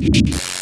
you.